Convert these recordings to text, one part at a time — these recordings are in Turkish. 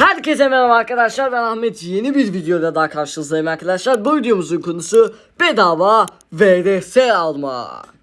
Herkese merhaba arkadaşlar ben Ahmet. Yeni bir videoda daha karşınızdayım arkadaşlar. Bu videomuzun konusu bedava VDS almak.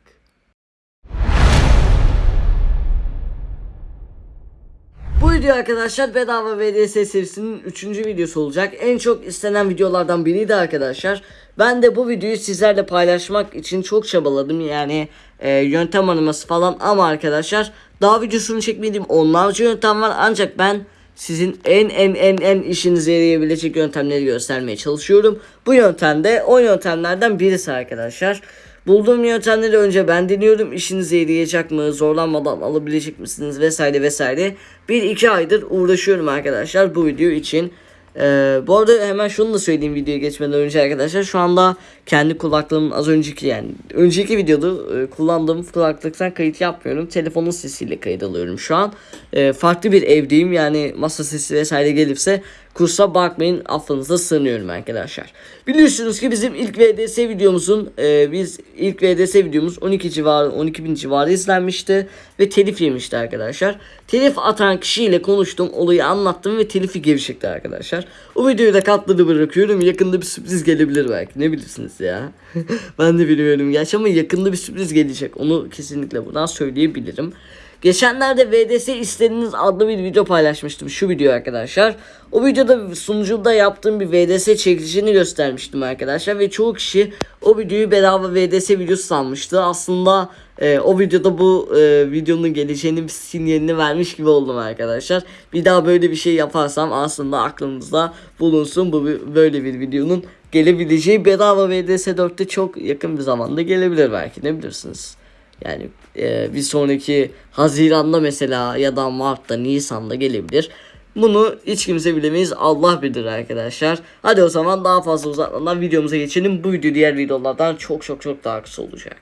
Bu video arkadaşlar bedava VDS serisinin 3. videosu olacak. En çok istenen videolardan biriydi arkadaşlar. Ben de bu videoyu sizlerle paylaşmak için çok çabaladım. Yani e, yöntem araması falan ama arkadaşlar daha videosunu çekmediğim onlarca yöntem var. Ancak ben sizin en en en en işinize yarayabilecek yöntemleri göstermeye çalışıyorum. Bu yöntemde o yöntemlerden birisi arkadaşlar. Bulduğum yöntemleri önce ben deniyorum. İşinize yarayacak mı? Zorlanmadan alabilecek misiniz? Vesaire vesaire. Bir iki aydır uğraşıyorum arkadaşlar bu video için. Ee, bu arada hemen şunu da söyleyeyim videoya geçmeden önce arkadaşlar. Şu anda kendi kulaklığımın az önceki yani önceki videoda e, kullandığım kulaklıktan kayıt yapmıyorum. Telefonun sesiyle kayıt alıyorum şu an. E, farklı bir evdeyim yani masa sesi vesaire gelirse kusura bakmayın affınıza sığınıyorum arkadaşlar. Biliyorsunuz ki bizim ilk VDS videomuzun e, biz ilk VDS videomuz 12 civarı 12 bin civarı izlenmişti ve telif yemişti arkadaşlar. Telif atan kişiyle konuştum olayı anlattım ve telifi gevşekti arkadaşlar. O videoyu da katladı bırakıyorum yakında bir sürpriz gelebilir belki ne bilirsiniz ya. ben de bilmiyorum gerçi ama yakında bir sürpriz gelecek onu kesinlikle buradan söyleyebilirim. Geçenlerde VDS istediğiniz adlı bir video paylaşmıştım şu video arkadaşlar. O videoda sunucuda yaptığım bir VDS çekilişini göstermiştim arkadaşlar ve çoğu kişi o videoyu bedava VDS videosu sanmıştı. Aslında e, o videoda bu e, videonun geleceğini bir sinyalini vermiş gibi oldum arkadaşlar. Bir daha böyle bir şey yaparsam aslında aklınızda bulunsun bu böyle bir videonun gelebileceği bedava VDS 4'te çok yakın bir zamanda gelebilir belki ne bilirsiniz. Yani e, bir sonraki Haziran'da mesela ya da Mart'ta Nisan'da gelebilir. Bunu hiç kimse bilemeyiz. Allah bilir arkadaşlar. Hadi o zaman daha fazla uzatmadan videomuza geçelim. Bu video diğer videolardan çok çok çok daha kısa olacak.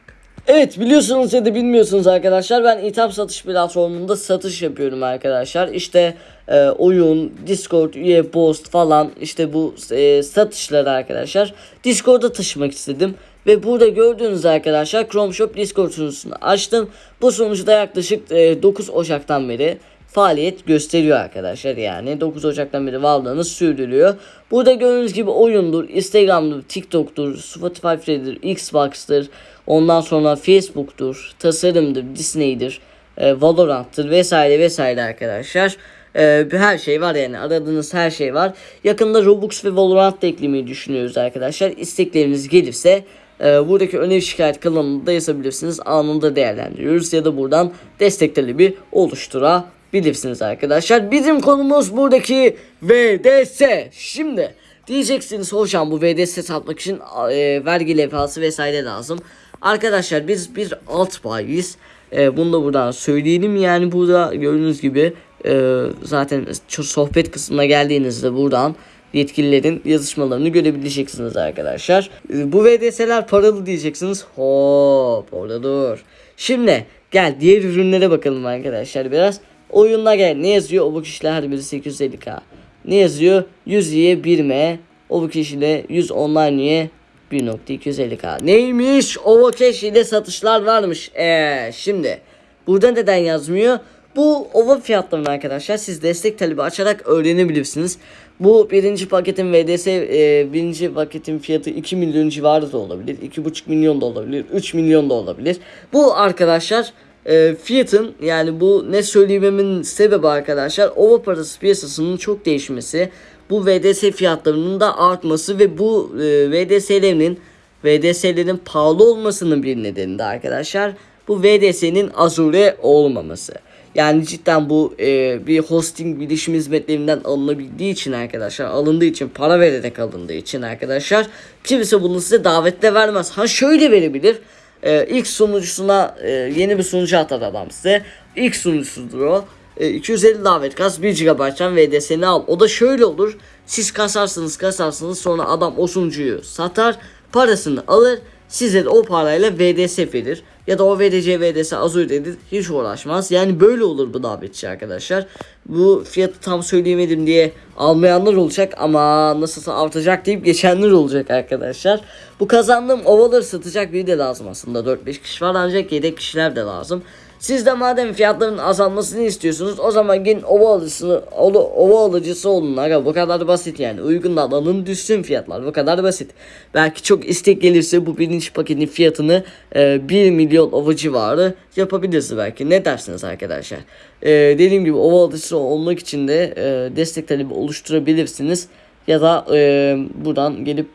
Evet biliyorsunuz ya da bilmiyorsunuz arkadaşlar ben itham satış platformunda satış yapıyorum arkadaşlar. İşte e, oyun, Discord, üye post falan işte bu e, satışları arkadaşlar. Discord'a taşımak istedim. Ve burada gördüğünüz arkadaşlar Chrome Shop Discord sunucusunu açtım. Bu sunucuda yaklaşık e, 9 Ocak'tan beri faaliyet gösteriyor arkadaşlar yani 9 Ocak'tan beri varlığını sürdürüyor. Burada gördüğünüz gibi oyundur, Instagram'dır, TikTok'tur, Spotify'dır, Xbox'tır, ondan sonra Facebook'tur, tasarımdır, Disney'dir, e, Valorant'tır vesaire vesaire arkadaşlar. E, her şey var yani aradığınız her şey var. Yakında Robux ve Valorant eklemeyi düşünüyoruz arkadaşlar. İstekleriniz gelirse e, buradaki öneri şikayet kanalında yazabilirsiniz. Anında değerlendiriyoruz ya da buradan destek talebi oluşturabilirsiniz arkadaşlar. Bizim konumuz buradaki VDS. Şimdi diyeceksiniz hocam bu VDS satmak için e, vergi levhası vesaire lazım. Arkadaşlar biz bir alt bayiyiz. E, bunu da buradan söyleyelim. Yani burada gördüğünüz gibi e, zaten sohbet kısmına geldiğinizde buradan yetkililerin yazışmalarını görebileceksiniz arkadaşlar. E, bu VDS'ler paralı diyeceksiniz. Hop orada dur. Şimdi gel diğer ürünlere bakalım arkadaşlar biraz. Oyunla gel ne yazıyor? O bu kişiler her biri 850k. Ne yazıyor? 100 y 1m. O bu kişiyle 100 online üye 1.250k. Neymiş? Ovocash ile satışlar varmış. Eee şimdi burada neden yazmıyor? Bu ova fiyatlarını arkadaşlar siz destek talebi açarak öğrenebilirsiniz. Bu birinci paketin VDS e, birinci paketin fiyatı 2 milyon civarı da olabilir. 2,5 milyon da olabilir. 3 milyon da olabilir. Bu arkadaşlar e, fiyatın yani bu ne söylememin sebebi arkadaşlar ova parası piyasasının çok değişmesi. Bu VDS fiyatlarının da artması ve bu e, VDS'lerin VDS'lerin pahalı olmasının bir nedeni de arkadaşlar bu VDS'nin Azure olmaması. Yani cidden bu e, bir hosting bilişim hizmetlerinden alınabildiği için arkadaşlar alındığı için para vererek alındığı için arkadaşlar kimse bunu size davetle vermez. Ha şöyle verebilir. E, ilk sunucusuna e, yeni bir sunucu atar adam size. İlk sunucusudur o. E, 250 davet kas 1 GB'dan VDS'ni al. O da şöyle olur. Siz kasarsınız kasarsınız sonra adam o sunucuyu satar parasını alır size de o parayla VDS verir. Ya da o VDC VDS Azure dedi hiç uğraşmaz. Yani böyle olur bu davetçi arkadaşlar. Bu fiyatı tam söyleyemedim diye almayanlar olacak ama nasılsa artacak deyip geçenler olacak arkadaşlar. Bu kazandığım ovaları satacak biri de lazım aslında. 4-5 kişi var ancak yedek kişiler de lazım. Siz de madem fiyatların azalmasını istiyorsunuz o zaman gelin ova alıcısı, ova alıcısı olun aga bu kadar basit yani uygun alın düşsün fiyatlar bu kadar basit. Belki çok istek gelirse bu birinci paketin fiyatını e, 1 milyon ova civarı yapabiliriz belki ne dersiniz arkadaşlar. E, dediğim gibi ova alıcısı olmak için de e, destek talebi oluşturabilirsiniz ya da e, buradan gelip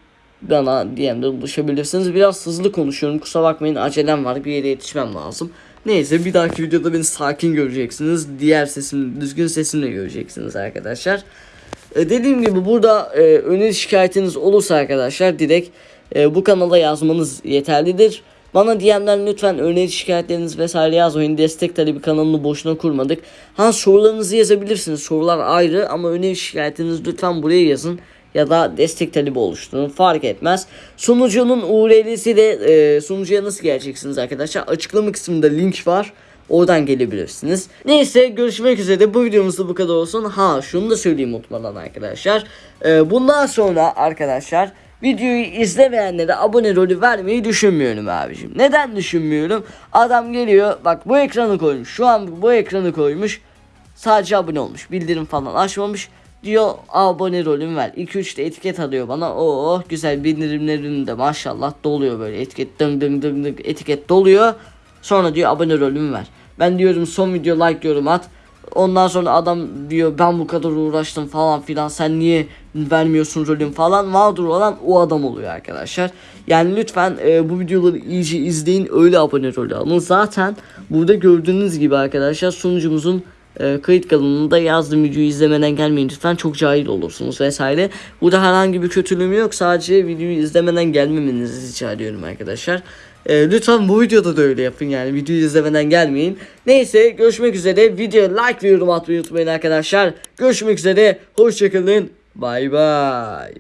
bana DM'de ulaşabilirsiniz. Biraz hızlı konuşuyorum. Kusura bakmayın acelem var. Bir yere yetişmem lazım. Neyse bir dahaki videoda beni sakin göreceksiniz. Diğer sesim, düzgün sesimle göreceksiniz arkadaşlar. E, dediğim gibi burada e, öneri şikayetiniz olursa arkadaşlar direkt e, bu kanala yazmanız yeterlidir. Bana DM'den lütfen öneri şikayetleriniz vesaire yazmayın. Destek talebi kanalını boşuna kurmadık. Ha sorularınızı yazabilirsiniz. Sorular ayrı ama öneri şikayetinizi lütfen buraya yazın ya da destek talebi oluşturun fark etmez. Sunucunun URL'si de e, sunucuya nasıl geleceksiniz arkadaşlar? Açıklama kısmında link var. Oradan gelebilirsiniz. Neyse görüşmek üzere. Bu videomuzda bu kadar olsun. Ha şunu da söyleyeyim unutmadan arkadaşlar. E, bundan sonra arkadaşlar videoyu izlemeyenlere abone rolü vermeyi düşünmüyorum abicim. Neden düşünmüyorum? Adam geliyor bak bu ekranı koymuş. Şu an bu ekranı koymuş. Sadece abone olmuş. Bildirim falan açmamış. Diyor abone rolüm ver. 2-3 de etiket alıyor bana. Oo güzel bildirimlerim de maşallah doluyor böyle. Etiket dıng dıng dıng dıng etiket doluyor. Sonra diyor abone rolümü ver. Ben diyorum son video like yorum at. Ondan sonra adam diyor ben bu kadar uğraştım falan filan sen niye vermiyorsun rolüm falan mağdur olan o adam oluyor arkadaşlar. Yani lütfen e, bu videoları iyice izleyin öyle abone rolü alın. Zaten burada gördüğünüz gibi arkadaşlar sunucumuzun e, kayıt kanalında yazdığım videoyu izlemeden gelmeyin lütfen çok cahil olursunuz vesaire. Burada herhangi bir kötülüğüm yok sadece videoyu izlemeden gelmemenizi rica ediyorum arkadaşlar. E, lütfen bu videoda da öyle yapın yani videoyu izlemeden gelmeyin. Neyse görüşmek üzere videoya like ve yorum atmayı unutmayın arkadaşlar. Görüşmek üzere hoşçakalın bay bay.